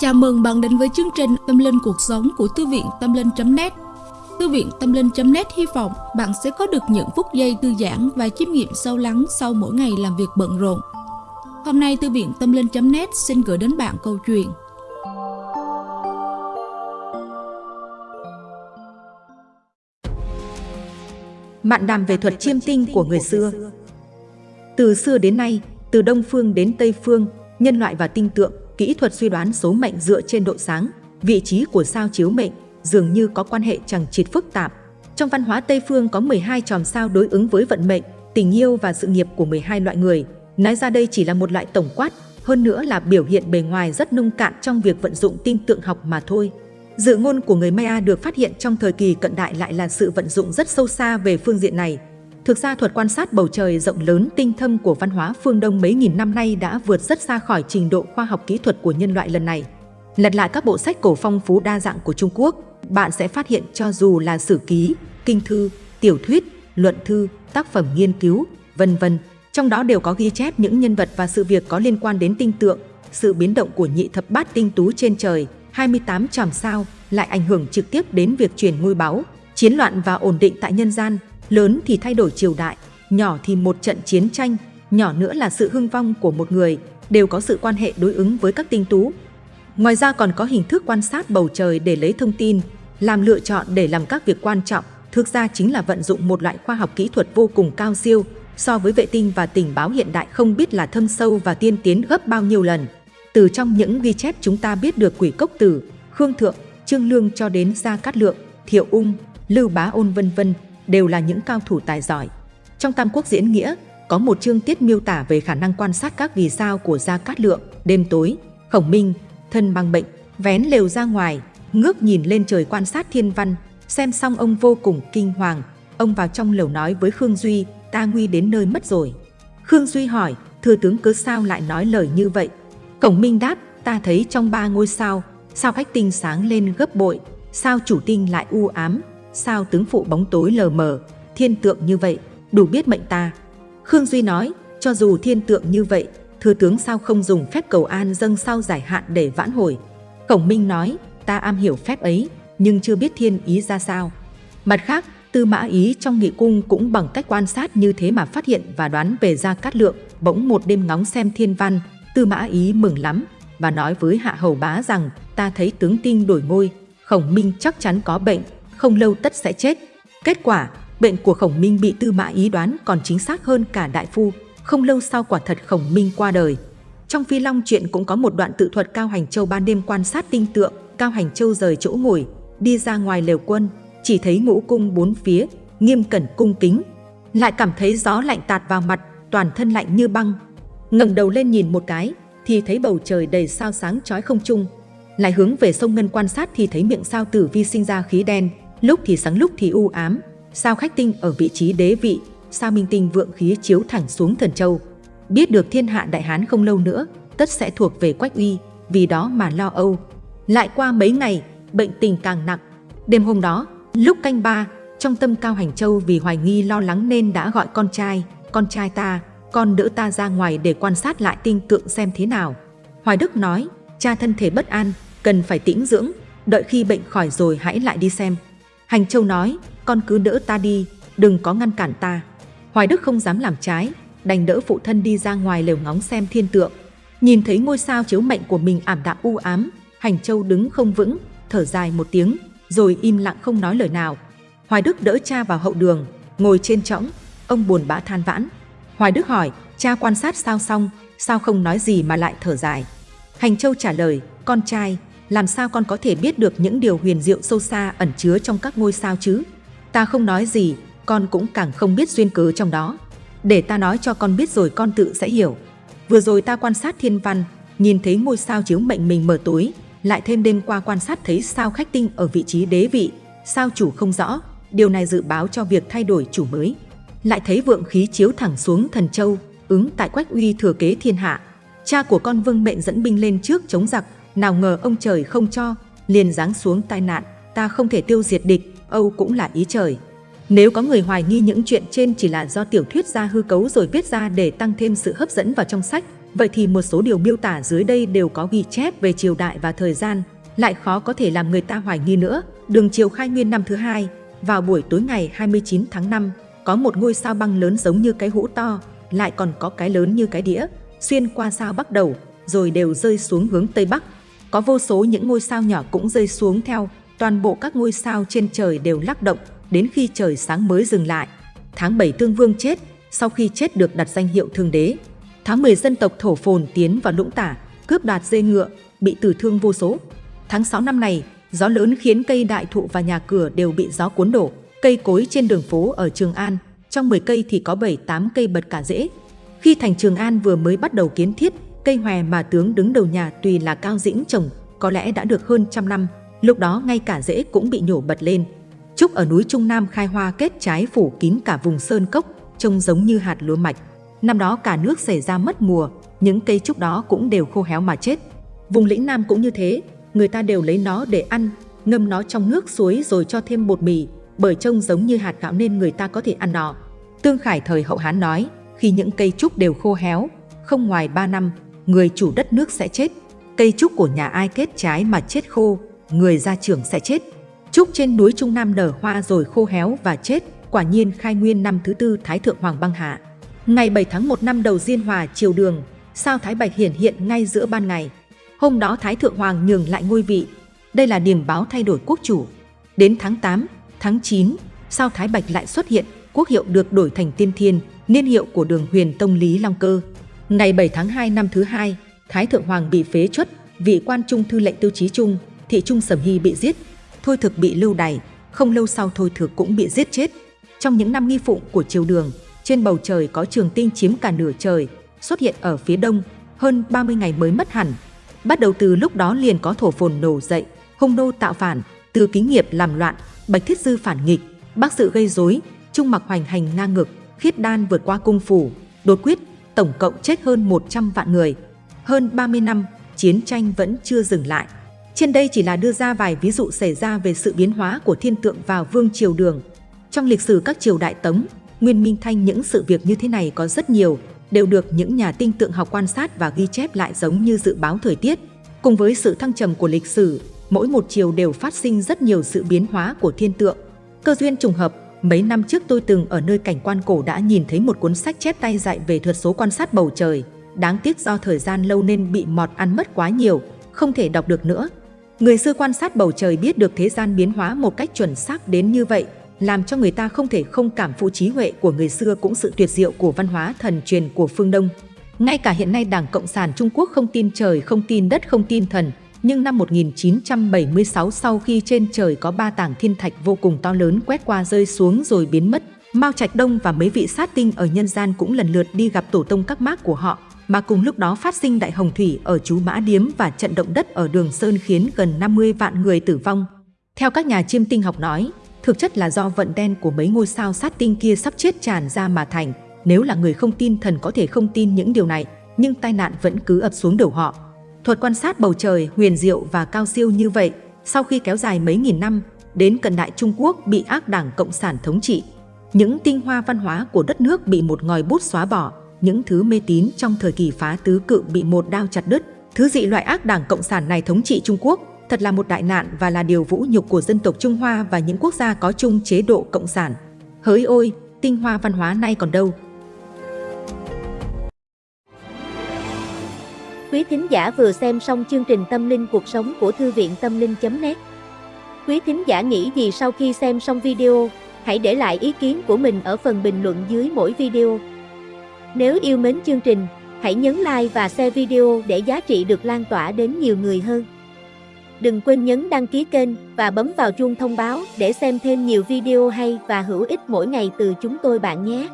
Chào mừng bạn đến với chương trình Tâm Linh Cuộc Sống của Thư viện Tâm Linh.net Thư viện Tâm Linh.net hy vọng bạn sẽ có được những phút giây thư giãn và chiêm nghiệm sâu lắng sau mỗi ngày làm việc bận rộn. Hôm nay Thư viện Tâm Linh.net xin gửi đến bạn câu chuyện. Mạn đàm về thuật chiêm tinh của người xưa. Từ xưa đến nay, từ Đông Phương đến Tây Phương, nhân loại và tinh tượng kỹ thuật suy đoán số mệnh dựa trên độ sáng, vị trí của sao chiếu mệnh dường như có quan hệ chẳng chịt phức tạp. Trong văn hóa Tây phương có 12 chòm sao đối ứng với vận mệnh, tình yêu và sự nghiệp của 12 loại người. Nói ra đây chỉ là một loại tổng quát, hơn nữa là biểu hiện bề ngoài rất nông cạn trong việc vận dụng tin tượng học mà thôi. Dự ngôn của người Maya được phát hiện trong thời kỳ cận đại lại là sự vận dụng rất sâu xa về phương diện này. Thực ra thuật quan sát bầu trời rộng lớn tinh thâm của văn hóa phương Đông mấy nghìn năm nay đã vượt rất xa khỏi trình độ khoa học kỹ thuật của nhân loại lần này. Lật lại các bộ sách cổ phong phú đa dạng của Trung Quốc, bạn sẽ phát hiện cho dù là sử ký, kinh thư, tiểu thuyết, luận thư, tác phẩm nghiên cứu, vân vân, trong đó đều có ghi chép những nhân vật và sự việc có liên quan đến tinh tượng, sự biến động của nhị thập bát tinh tú trên trời, 28 chòm sao lại ảnh hưởng trực tiếp đến việc truyền ngôi báu, chiến loạn và ổn định tại nhân gian, lớn thì thay đổi triều đại, nhỏ thì một trận chiến tranh, nhỏ nữa là sự hưng vong của một người, đều có sự quan hệ đối ứng với các tinh tú. Ngoài ra còn có hình thức quan sát bầu trời để lấy thông tin, làm lựa chọn để làm các việc quan trọng, thực ra chính là vận dụng một loại khoa học kỹ thuật vô cùng cao siêu, so với vệ tinh và tình báo hiện đại không biết là thâm sâu và tiên tiến gấp bao nhiêu lần. Từ trong những ghi chép chúng ta biết được quỷ cốc tử, Khương Thượng, Trương Lương cho đến Gia Cát Lượng, Thiệu Ung, Lưu Bá Ôn vân vân đều là những cao thủ tài giỏi. Trong Tam Quốc diễn nghĩa, có một chương tiết miêu tả về khả năng quan sát các vì sao của Gia Cát Lượng đêm tối, khổng minh, thân mang bệnh, vén lều ra ngoài, ngước nhìn lên trời quan sát thiên văn, xem xong ông vô cùng kinh hoàng. Ông vào trong lều nói với Khương Duy, ta nguy đến nơi mất rồi. Khương Duy hỏi, thưa tướng cớ sao lại nói lời như vậy? Khổng minh đáp, ta thấy trong ba ngôi sao, sao khách tinh sáng lên gấp bội, sao chủ tinh lại u ám, sao tướng phụ bóng tối lờ mờ, thiên tượng như vậy, đủ biết mệnh ta. Khương Duy nói, cho dù thiên tượng như vậy, thừa tướng sao không dùng phép cầu an dâng sau giải hạn để vãn hồi. Khổng Minh nói, ta am hiểu phép ấy, nhưng chưa biết thiên ý ra sao. Mặt khác, Tư Mã Ý trong nghị cung cũng bằng cách quan sát như thế mà phát hiện và đoán về Gia Cát Lượng, bỗng một đêm ngóng xem thiên văn, Tư Mã Ý mừng lắm và nói với Hạ Hầu Bá rằng ta thấy tướng tinh đổi ngôi, Khổng Minh chắc chắn có bệnh, không lâu tất sẽ chết. Kết quả, bệnh của Khổng Minh bị Tư Mã Ý đoán còn chính xác hơn cả đại phu, không lâu sau quả thật Khổng Minh qua đời. Trong Phi Long truyện cũng có một đoạn tự thuật Cao Hành Châu ban đêm quan sát tinh tượng, Cao Hành Châu rời chỗ ngồi, đi ra ngoài lều quân, chỉ thấy ngũ cung bốn phía, nghiêm cẩn cung kính, lại cảm thấy gió lạnh tạt vào mặt, toàn thân lạnh như băng. ngẩng đầu lên nhìn một cái, thì thấy bầu trời đầy sao sáng chói không trung, lại hướng về sông Ngân quan sát thì thấy miệng sao tử vi sinh ra khí đen, lúc thì sáng lúc thì u ám, sao khách tinh ở vị trí đế vị, sao minh tinh vượng khí chiếu thẳng xuống thần châu. Biết được thiên hạ đại hán không lâu nữa, tất sẽ thuộc về quách uy, vì đó mà lo âu. Lại qua mấy ngày, bệnh tình càng nặng. Đêm hôm đó, lúc canh ba, trong tâm Cao Hành Châu vì hoài nghi lo lắng nên đã gọi con trai, con trai ta, con đỡ ta ra ngoài để quan sát lại tinh tượng xem thế nào. Hoài Đức nói, cha thân thể bất an, cần phải tĩnh dưỡng, đợi khi bệnh khỏi rồi hãy lại đi xem. Hành Châu nói, con cứ đỡ ta đi, đừng có ngăn cản ta. Hoài Đức không dám làm trái, đành đỡ phụ thân đi ra ngoài lều ngóng xem thiên tượng. Nhìn thấy ngôi sao chiếu mệnh của mình ảm đạm u ám, Hành Châu đứng không vững, thở dài một tiếng, rồi im lặng không nói lời nào. Hoài Đức đỡ cha vào hậu đường, ngồi trên trõng, ông buồn bã than vãn. Hoài Đức hỏi, cha quan sát sao xong, sao không nói gì mà lại thở dài. Hành Châu trả lời, con trai, làm sao con có thể biết được những điều huyền diệu sâu xa ẩn chứa trong các ngôi sao chứ? Ta không nói gì, con cũng càng không biết duyên cớ trong đó. Để ta nói cho con biết rồi con tự sẽ hiểu. Vừa rồi ta quan sát thiên văn, nhìn thấy ngôi sao chiếu mệnh mình mở tối, lại thêm đêm qua quan sát thấy sao khách tinh ở vị trí đế vị, sao chủ không rõ, điều này dự báo cho việc thay đổi chủ mới. Lại thấy vượng khí chiếu thẳng xuống thần châu, ứng tại quách uy thừa kế thiên hạ. Cha của con vương mệnh dẫn binh lên trước chống giặc, nào ngờ ông trời không cho, liền giáng xuống tai nạn, ta không thể tiêu diệt địch, Âu cũng là ý trời. Nếu có người hoài nghi những chuyện trên chỉ là do tiểu thuyết gia hư cấu rồi viết ra để tăng thêm sự hấp dẫn vào trong sách, Vậy thì một số điều miêu tả dưới đây đều có ghi chép về triều đại và thời gian, lại khó có thể làm người ta hoài nghi nữa. Đường triều khai nguyên năm thứ hai, vào buổi tối ngày 29 tháng 5, có một ngôi sao băng lớn giống như cái hũ to, lại còn có cái lớn như cái đĩa, xuyên qua sao bắc đầu, rồi đều rơi xuống hướng tây bắc. Có vô số những ngôi sao nhỏ cũng rơi xuống theo, toàn bộ các ngôi sao trên trời đều lắc động, đến khi trời sáng mới dừng lại. Tháng 7 Tương Vương chết, sau khi chết được đặt danh hiệu Thương Đế. Tháng 10 dân tộc Thổ Phồn tiến vào Lũng Tả, cướp đoạt dê ngựa, bị tử thương vô số. Tháng 6 năm này, gió lớn khiến cây đại thụ và nhà cửa đều bị gió cuốn đổ. Cây cối trên đường phố ở Trường An, trong 10 cây thì có 7-8 cây bật cả rễ. Khi thành Trường An vừa mới bắt đầu kiến thiết, cây hòe mà tướng đứng đầu nhà tùy là cao dĩnh trồng, có lẽ đã được hơn trăm năm, lúc đó ngay cả rễ cũng bị nhổ bật lên. Trúc ở núi Trung Nam khai hoa kết trái phủ kín cả vùng sơn cốc, trông giống như hạt lúa mạch. Năm đó cả nước xảy ra mất mùa, những cây trúc đó cũng đều khô héo mà chết. Vùng lĩnh Nam cũng như thế, người ta đều lấy nó để ăn, ngâm nó trong nước suối rồi cho thêm bột mì, bởi trông giống như hạt gạo nên người ta có thể ăn nó. Tương Khải thời hậu Hán nói, khi những cây trúc đều khô héo, không ngoài 3 năm, người chủ đất nước sẽ chết. Cây trúc của nhà ai kết trái mà chết khô, người ra trưởng sẽ chết. Trúc trên núi Trung Nam nở hoa rồi khô héo và chết, quả nhiên khai nguyên năm thứ tư Thái Thượng Hoàng băng hạ. Ngày 7 tháng 1 năm đầu Diên Hòa triều đường, sao Thái Bạch hiển hiện ngay giữa ban ngày. Hôm đó Thái Thượng Hoàng nhường lại ngôi vị. Đây là điểm báo thay đổi quốc chủ. Đến tháng 8, tháng 9, sao Thái Bạch lại xuất hiện, quốc hiệu được đổi thành Tiên Thiên, niên hiệu của đường huyền tông Lý Long Cơ. Ngày 7 tháng 2 năm thứ hai, Thái Thượng Hoàng bị phế chuất, vị quan trung thư lệnh tiêu chí trung, thị trung Sầm Hy bị giết, Thôi Thực bị lưu đày, không lâu sau Thôi Thực cũng bị giết chết. Trong những năm nghi phụng của triều đường, trên bầu trời có trường tinh chiếm cả nửa trời, xuất hiện ở phía đông, hơn 30 ngày mới mất hẳn. Bắt đầu từ lúc đó liền có thổ phồn nổ dậy, hung nô tạo phản, từ kính nghiệp làm loạn, bạch thiết dư phản nghịch, bác sự gây rối, trung mặc hoành hành ngang ngực, khiết đan vượt qua cung phủ, đột quyết, tổng cộng chết hơn 100 vạn người. Hơn 30 năm, chiến tranh vẫn chưa dừng lại. Trên đây chỉ là đưa ra vài ví dụ xảy ra về sự biến hóa của thiên tượng vào vương triều đường. Trong lịch sử các triều đại Tống, Nguyên Minh Thanh những sự việc như thế này có rất nhiều, đều được những nhà tinh tượng học quan sát và ghi chép lại giống như dự báo thời tiết. Cùng với sự thăng trầm của lịch sử, mỗi một chiều đều phát sinh rất nhiều sự biến hóa của thiên tượng. Cơ duyên trùng hợp, mấy năm trước tôi từng ở nơi cảnh quan cổ đã nhìn thấy một cuốn sách chép tay dạy về thuật số quan sát bầu trời. Đáng tiếc do thời gian lâu nên bị mọt ăn mất quá nhiều, không thể đọc được nữa. Người xưa quan sát bầu trời biết được thế gian biến hóa một cách chuẩn xác đến như vậy, làm cho người ta không thể không cảm phụ trí huệ của người xưa cũng sự tuyệt diệu của văn hóa thần truyền của phương Đông. Ngay cả hiện nay Đảng Cộng sản Trung Quốc không tin trời, không tin đất, không tin thần, nhưng năm 1976 sau khi trên trời có ba tảng thiên thạch vô cùng to lớn quét qua rơi xuống rồi biến mất, Mao Trạch Đông và mấy vị sát tinh ở nhân gian cũng lần lượt đi gặp tổ tông các mác của họ, mà cùng lúc đó phát sinh đại hồng thủy ở chú Mã Điếm và trận động đất ở Đường Sơn khiến gần 50 vạn người tử vong. Theo các nhà chiêm tinh học nói, thực chất là do vận đen của mấy ngôi sao sát tinh kia sắp chết tràn ra mà thành. Nếu là người không tin thần có thể không tin những điều này, nhưng tai nạn vẫn cứ ập xuống đầu họ. Thuật quan sát bầu trời huyền diệu và cao siêu như vậy, sau khi kéo dài mấy nghìn năm, đến cận đại Trung Quốc bị ác đảng Cộng sản thống trị. Những tinh hoa văn hóa của đất nước bị một ngòi bút xóa bỏ, những thứ mê tín trong thời kỳ phá tứ cự bị một đao chặt đứt. Thứ dị loại ác đảng Cộng sản này thống trị Trung Quốc thật là một đại nạn và là điều vũ nhục của dân tộc Trung Hoa và những quốc gia có chung chế độ Cộng sản. Hỡi ôi, tinh hoa văn hóa nay còn đâu? Quý thính giả vừa xem xong chương trình Tâm linh cuộc sống của Thư viện Tâm linh.net Quý thính giả nghĩ gì sau khi xem xong video? Hãy để lại ý kiến của mình ở phần bình luận dưới mỗi video. Nếu yêu mến chương trình, hãy nhấn like và share video để giá trị được lan tỏa đến nhiều người hơn. Đừng quên nhấn đăng ký kênh và bấm vào chuông thông báo để xem thêm nhiều video hay và hữu ích mỗi ngày từ chúng tôi bạn nhé.